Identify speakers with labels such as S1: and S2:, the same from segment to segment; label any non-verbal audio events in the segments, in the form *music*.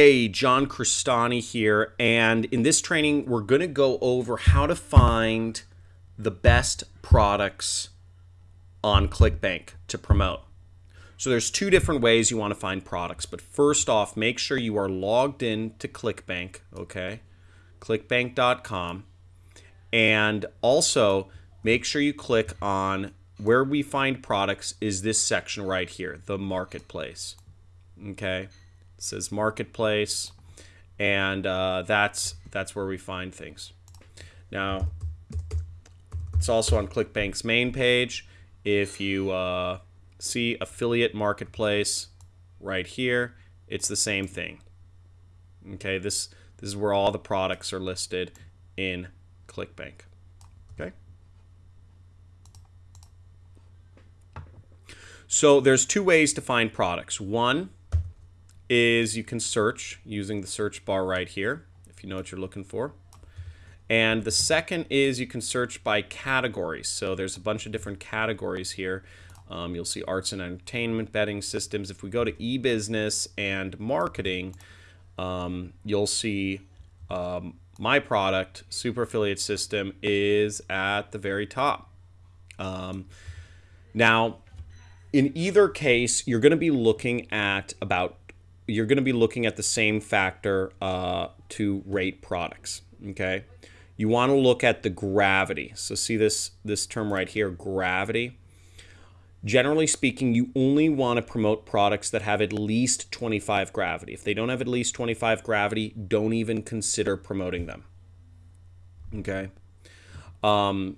S1: Hey, John Crestani here, and in this training, we're going to go over how to find the best products on ClickBank to promote. So there's two different ways you want to find products, but first off, make sure you are logged in to ClickBank, okay? clickbank.com. And also, make sure you click on where we find products is this section right here, the marketplace. Okay? Says marketplace, and uh, that's that's where we find things. Now, it's also on ClickBank's main page. If you uh, see affiliate marketplace right here, it's the same thing. Okay, this this is where all the products are listed in ClickBank. Okay. So there's two ways to find products. One is you can search using the search bar right here, if you know what you're looking for. And the second is you can search by categories. So there's a bunch of different categories here. Um, you'll see arts and entertainment, betting systems. If we go to e-business and marketing, um, you'll see um, my product, Super Affiliate System, is at the very top. Um, now, in either case, you're going to be looking at about you're going to be looking at the same factor uh, to rate products. Okay, you want to look at the gravity. So see this this term right here, gravity. Generally speaking, you only want to promote products that have at least 25 gravity. If they don't have at least 25 gravity, don't even consider promoting them. Okay. Um,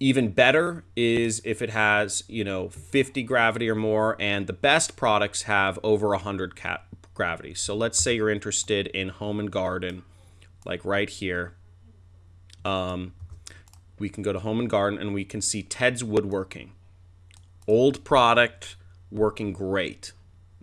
S1: even better is if it has, you know, 50 gravity or more, and the best products have over 100 cat gravity. So let's say you're interested in home and garden, like right here. Um, we can go to home and garden and we can see Ted's Woodworking. Old product, working great.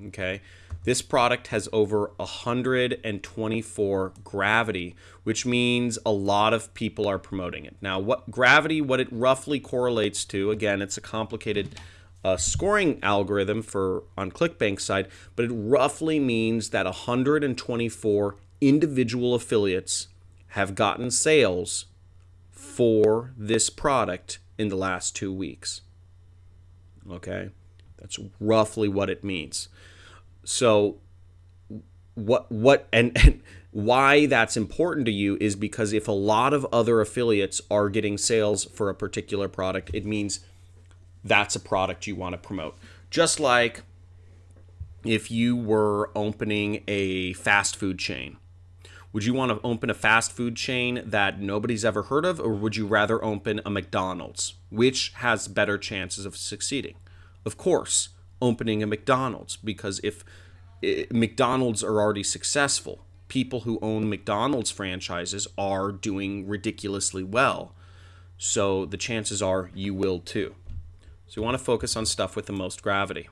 S1: Okay. This product has over 124 gravity, which means a lot of people are promoting it. Now, what gravity, what it roughly correlates to, again, it's a complicated uh, scoring algorithm for on ClickBank side, but it roughly means that 124 individual affiliates have gotten sales for this product in the last two weeks. Okay, that's roughly what it means. So what what and, and why that's important to you is because if a lot of other affiliates are getting sales for a particular product, it means that's a product you want to promote. Just like if you were opening a fast food chain. Would you want to open a fast food chain that nobody's ever heard of, or would you rather open a McDonald's? Which has better chances of succeeding? Of course, opening a McDonald's because if it, eh, McDonald's are already successful, people who own McDonald's franchises are doing ridiculously well. So the chances are you will too. So you want to focus on stuff with the most gravity.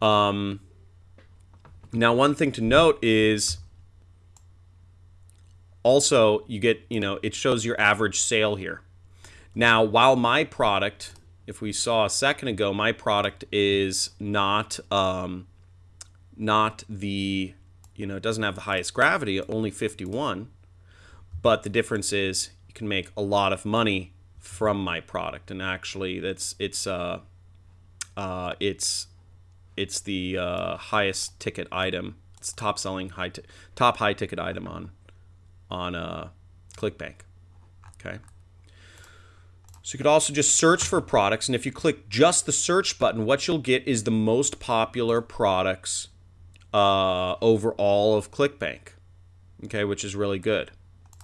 S1: Um, now, one thing to note is also you get, you know, it shows your average sale here. Now, while my product if we saw a second ago, my product is not um, not the you know it doesn't have the highest gravity, only 51. But the difference is you can make a lot of money from my product, and actually that's it's uh, uh, it's it's the uh, highest ticket item. It's top selling high top high ticket item on on uh, ClickBank. Okay. So you could also just search for products, and if you click just the search button, what you'll get is the most popular products uh, over all of ClickBank, okay, which is really good.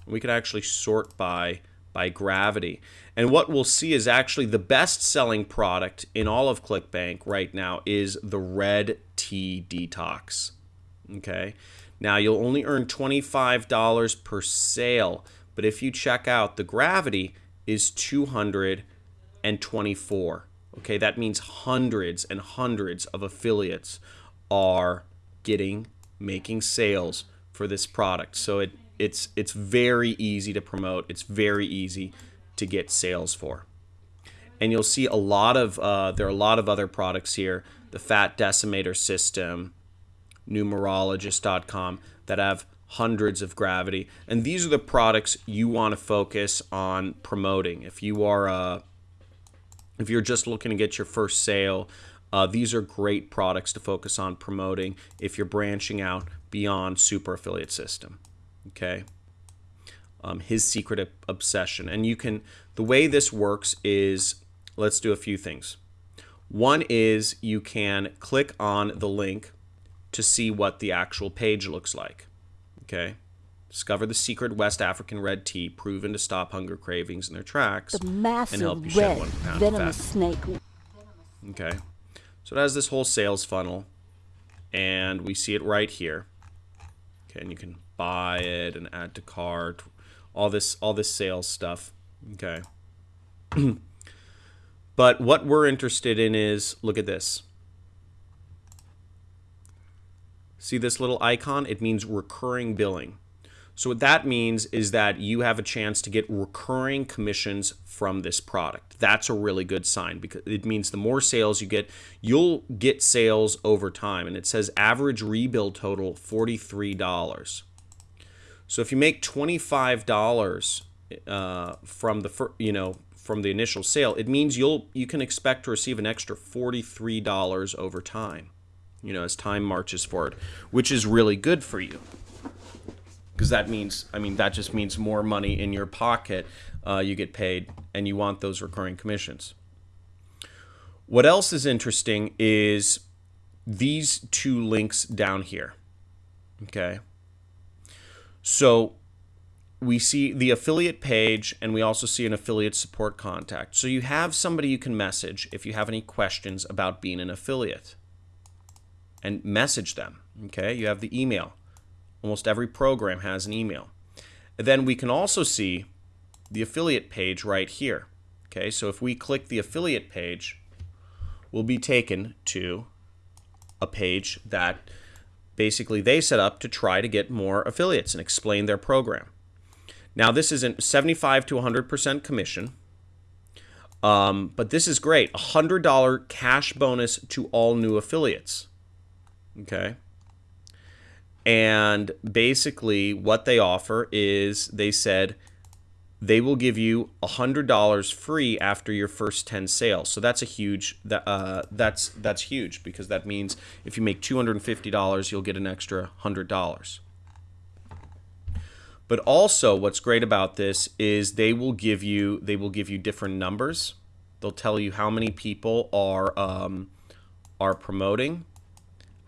S1: We could actually sort by by gravity. And what we'll see is actually the best selling product in all of ClickBank right now is the Red Tea Detox. Okay. Now you'll only earn $25 per sale, but if you check out the gravity, is 224. Okay, that means hundreds and hundreds of affiliates are getting making sales for this product. So it it's it's very easy to promote. It's very easy to get sales for. And you'll see a lot of uh, there are a lot of other products here. The fat decimator system, numerologist.com that have hundreds of gravity. And these are the products you want to focus on promoting. If you are a if you're just looking to get your first sale, uh, these are great products to focus on promoting if you're branching out beyond Super Affiliate System. Okay. Um, his secret obsession. And you can, the way this works is, let's do a few things. One is you can click on the link to see what the actual page looks like. Okay. Discover the secret West African red tea proven to stop hunger cravings in their tracks
S2: The massive
S1: and help you shed
S2: red
S1: one pound of
S2: venomous
S1: fat.
S2: snake.
S1: Okay. So it has this whole sales funnel, and we see it right here. Okay, and you can buy it and add to cart, all this all this sales stuff. Okay. *clears throat* but what we're interested in is look at this. See this little icon? It means recurring billing. So what that means is that you have a chance to get recurring commissions from this product. That's a really good sign because it means the more sales you get, you'll get sales over time. And it says average rebill total $43. So if you make $25 uh, from the you know from the initial sale, it means you'll you can expect to receive an extra $43 over time. You know, as time marches forward, which is really good for you. Because that means i mean that just means more money in your pocket uh, you get paid and you want those recurring commissions. What else is interesting is these two links down here okay? So we see the affiliate page and we also see an affiliate support contact. So you have somebody you can message if you have any questions about being an affiliate and message them okay you have the email Almost every program has an email. And then we can also see the affiliate page right here. Okay, so if we click the affiliate page, we'll be taken to a page that basically they set up to try to get more affiliates and explain their program. Now, this isn't 75 to 100% commission, um, but this is great. $100 cash bonus to all new affiliates. Okay. And basically, what they offer is they said they will give you a $100 free after your first 10 sales. So that's a huge that uh, that's that's huge because that means if you make $250, you'll get an extra $100. But also what's great about this is they will give you they will give you different numbers. They'll tell you how many people are um, are promoting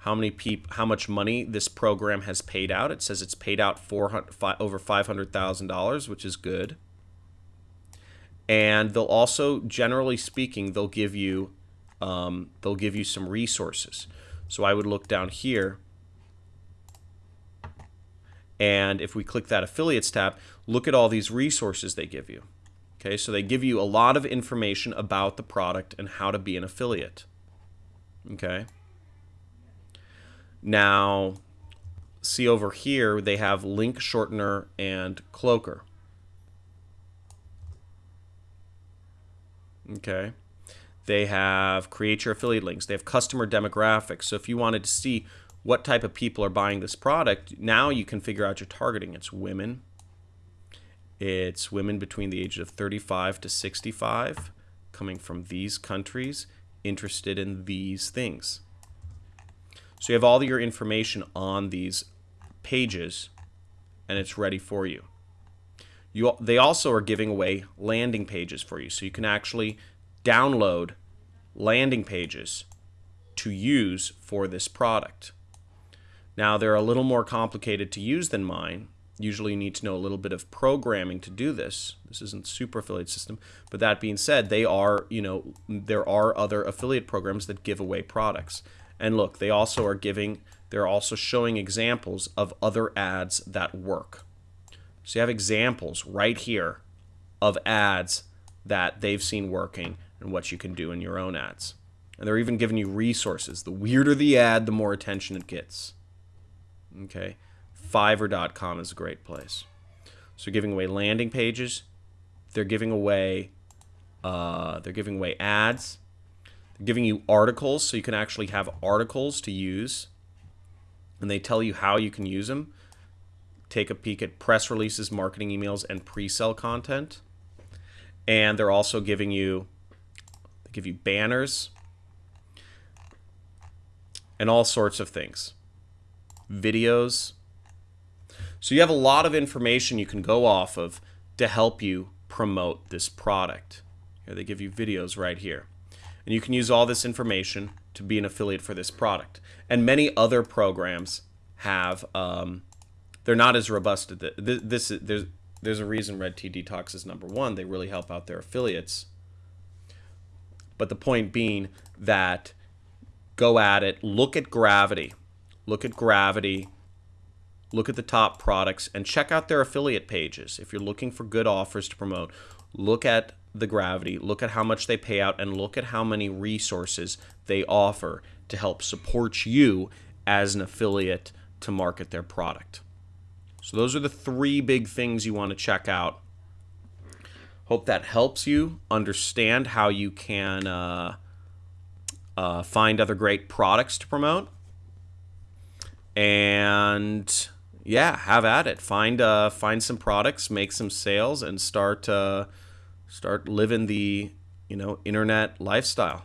S1: how many peop- how much money this program has paid out. It says it's paid out 400, fi- over $500,000, which is good. And they'll also, generally speaking, they'll give you um, they'll give you some resources. So I would look down here, and if we click that affiliates tab, look at all these resources they give you. Okay, so they give you a lot of information about the product and how to be an affiliate. Okay. Now, see over here, they have link shortener and cloaker. Okay. They have create your affiliate links. They have customer demographics. So if you wanted to see what type of people are buying this product, now you can figure out your targeting. It's women. It's women between the ages of 35 to 65 coming from these countries interested in these things. So you have all your information on these pages and it's ready for you. You, they also are giving away landing pages for you. So you can actually download landing pages to use for this product. Now, they're a little more complicated to use than mine. Usually, you need to know a little bit of programming to do this. This isn't super affiliate system. But that being said, they are, you know, there are other affiliate programs that give away products. And look, they also are giving, they're also showing examples of other ads that work. So you have examples right here of ads that they've seen working and what you can do in your own ads. And they're even giving you resources. The weirder the ad, the more attention it gets. Okay. Fiverr.com is a great place. So giving away landing pages. They're giving away uh, they're giving away ads. Giving you articles so you can actually have articles to use. and they tell you how you can use them. Take a peek at press releases, marketing emails, and pre-sell content. And they're also giving you they give you banners and all sorts of things. Videos. So you have a lot of information you can go off of to help you promote this product. Here they give you videos right here. And you can use all this information to be an affiliate for this product. And many other programs have, um, they're not as robust. This, this there's there's a reason Red Tea Detox is number one. They really help out their affiliates. But the point being that go at it, look at Gravity, look at Gravity, look at the top products, and check out their affiliate pages. If you're looking for good offers to promote, look at the Gravity, look at how much they pay out, and look at how many resources they offer to help support you as an affiliate to market their product. So those are the three big things you want to check out. Hope that helps you understand how you can uh, uh, find other great products to promote. And yeah, have at it. Find uh, find some products, make some sales, and start uh, start living the you know internet lifestyle.